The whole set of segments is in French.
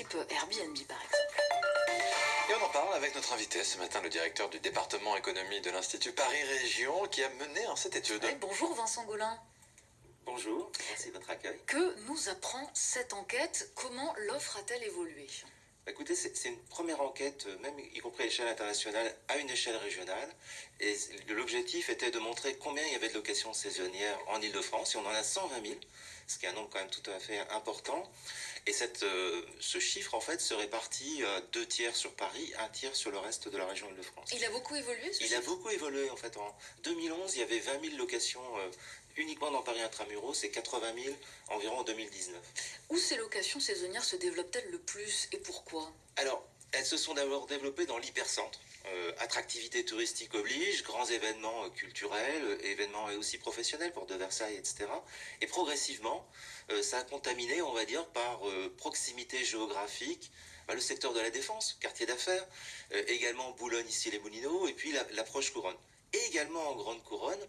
type Airbnb par exemple. Et on en parle avec notre invité ce matin, le directeur du département économie de l'Institut Paris Région, qui a mené cette étude. bonjour Vincent Gaulin. Bonjour, merci de votre accueil. Que nous apprend cette enquête? Comment l'offre a-t-elle évolué? Écoutez, c'est une première enquête, euh, même y compris à l'échelle internationale, à une échelle régionale. Et l'objectif était de montrer combien il y avait de locations saisonnières en Ile-de-France. Et on en a 120 000, ce qui est un nombre quand même tout à fait important. Et cette, euh, ce chiffre, en fait, se répartit à deux tiers sur Paris, un tiers sur le reste de la région Ile-de-France. Il a beaucoup évolué, ce Il a beaucoup évolué, en fait. En 2011, il y avait 20 000 locations euh, uniquement dans Paris Intramuros et 80 000 environ en 2019. Où ces locations saisonnières se développent-elles le plus et pourquoi? Alors, elles se sont d'abord développées dans l'hypercentre. Euh, attractivité touristique oblige, grands événements euh, culturels, euh, événements aussi professionnels pour de Versailles, etc. Et progressivement, ça a contaminé, on va dire, par proximité géographique, bah, le secteur de la défense, quartier d'affaires, également Boulogne, ici les Moulineaux, et puis l'approche couronne. Également en grande couronne,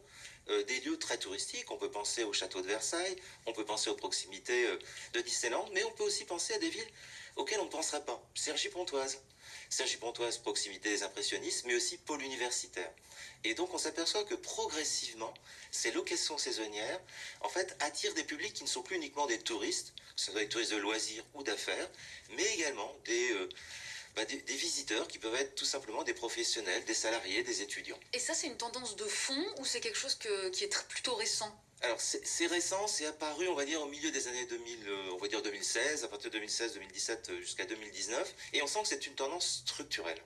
des lieux très touristiques. On peut penser au château de Versailles, on peut penser aux proximités de Disneyland, mais on peut aussi penser à des villes auxquelles on ne penserait pas. Cergy-Pontoise, Cergy-Pontoise, proximité des impressionnistes, mais aussi pôle universitaire. Et donc on s'aperçoit que progressivement, ces locations saisonnières, en fait, attirent des publics qui ne sont plus uniquement des touristes, que ce soit des touristes de loisirs ou d'affaires, mais également des, euh, bah, des, visiteurs qui peuvent être tout simplement des professionnels, des salariés, des étudiants. Et ça, c'est une tendance de fond ou c'est quelque chose qui est plutôt récent? Alors c'est récent, c'est apparu on va dire au milieu des années 2000, euh, on va dire 2016, à partir de 2016, 2017 euh, jusqu'à 2019, et on sent que c'est une tendance structurelle.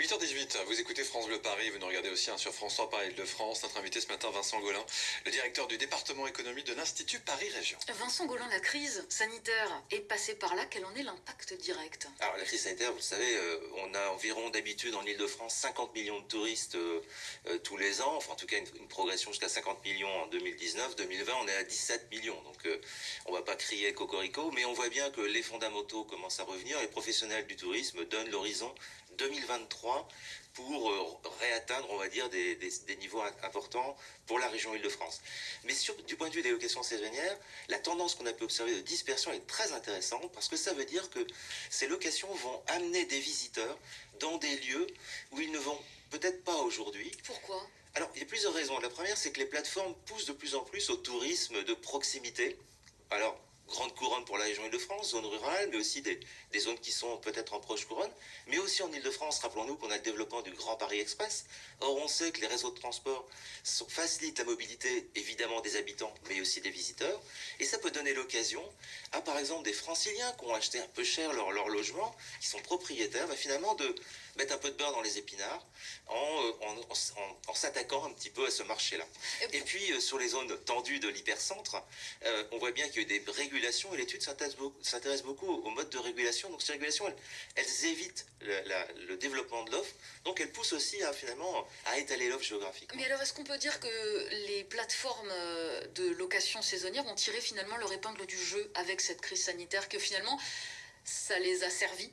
8h18, vous écoutez France Bleu Paris, vous nous regardez aussi hein, sur France 3 Paris de France. Notre invité ce matin, Vincent Golin, le directeur du département économie de l'Institut Paris Région. Vincent Golin, la crise sanitaire est passée par là, quel en est l'impact direct? Alors la crise sanitaire, vous le savez, euh, on a environ d'habitude en Ile-de-France 50 millions de touristes tous les ans, enfin en tout cas une, une progression jusqu'à 50 millions en 2019. 2020, on est à 17 millions. Donc, euh, on va pas crier cocorico, mais on voit bien que les fondamentaux commencent à revenir. Les professionnels du tourisme donnent l'horizon 2023 pour euh, réatteindre, on va dire, des, niveaux importants pour la région Île-de-France. Mais sur, du point de vue des locations saisonnières, la tendance qu'on a pu observer de dispersion est très intéressante parce que ça veut dire que ces locations vont amener des visiteurs dans des lieux où ils ne vont peut-être pas aujourd'hui. Pourquoi? Alors, il y a plusieurs raisons. La première, c'est que les plateformes poussent de plus en plus au tourisme de proximité. Alors, grande couronne pour la région Île-de-France, zone rurale, mais aussi des, zones qui sont peut-être en proche couronne, mais aussi en Île-de-France. Rappelons-nous qu'on a le développement du Grand Paris Express. Or, on sait que les réseaux de transport facilitent la mobilité, évidemment, des habitants, mais aussi des visiteurs. Et ça peut donner l'occasion à, par exemple, des franciliens qui ont acheté un peu cher leur, leur logement, qui sont propriétaires, bah, finalement, de mettre un peu de beurre dans les épinards en, en, s'attaquant un petit peu à ce marché-là. Et puis, euh, sur les zones tendues de l'hypercentre, euh, on voit bien qu'il y a eu des régulations et l'étude s'intéresse beaucoup, au mode de régulation. Donc, ces régulations, elles, évitent le, développement de l'offre. Donc, elles poussent aussi à, finalement, à étaler l'offre géographique. Mais alors, est-ce qu'on peut dire que les plateformes euh, de location saisonnière ont tiré finalement leur épingle du jeu avec cette crise sanitaire, que finalement, ça les a servis?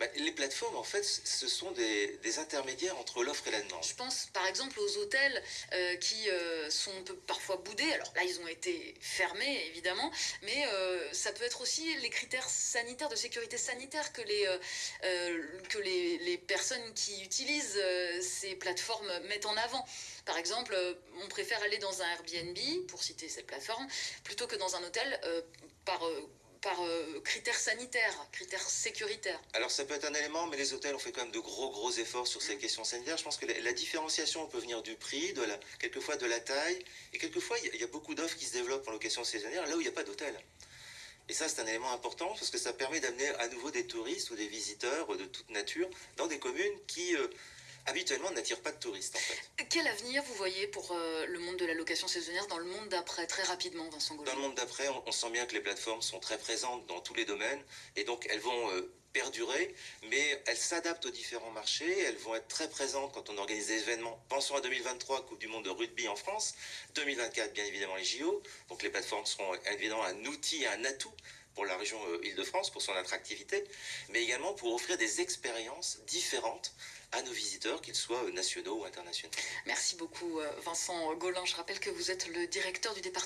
Bah, les plateformes, en fait, ce sont des, intermédiaires entre l'offre et la demande. Je pense par exemple aux hôtels euh, qui euh, sont parfois boudés. Alors là, ils ont été fermés, évidemment, mais euh, ça peut être aussi les critères sanitaires, de sécurité sanitaire que les, que les, les, personnes qui utilisent ces plateformes mettent en avant. Par exemple, on préfère aller dans un Airbnb, pour citer cette plateforme, plutôt que dans un hôtel par par euh, critères sanitaires, critères sécuritaires Alors ça peut être un élément, mais les hôtels ont fait quand même de gros gros efforts sur ces mm. questions sanitaires. Je pense que la, différenciation peut venir du prix, de la, quelquefois de la taille, et quelquefois il y, a beaucoup d'offres qui se développent en location saisonnière là où il n'y a pas d'hôtel. Et ça, c'est un élément important parce que ça permet d'amener à nouveau des touristes ou des visiteurs de toute nature dans des communes qui euh, habituellement n'attire pas de touristes en fait. Quel avenir vous voyez pour euh, le monde de la location saisonnière dans le monde d'après, très rapidement Vincent Gaulin Dans le monde d'après, on, sent bien que les plateformes sont très présentes dans tous les domaines et donc elles vont euh, perdurer, mais elles s'adaptent aux différents marchés, elles vont être très présentes quand on organise des événements. Pensons à 2023, Coupe du Monde de rugby en France, 2024 bien évidemment les JO, donc les plateformes seront évidemment un outil, un atout pour la région euh, Île-de-France, pour son attractivité, mais également pour offrir des expériences différentes à nos visiteurs, qu'ils soient nationaux ou internationaux. Merci beaucoup euh, Vincent Gaulin. Je rappelle que vous êtes le directeur du département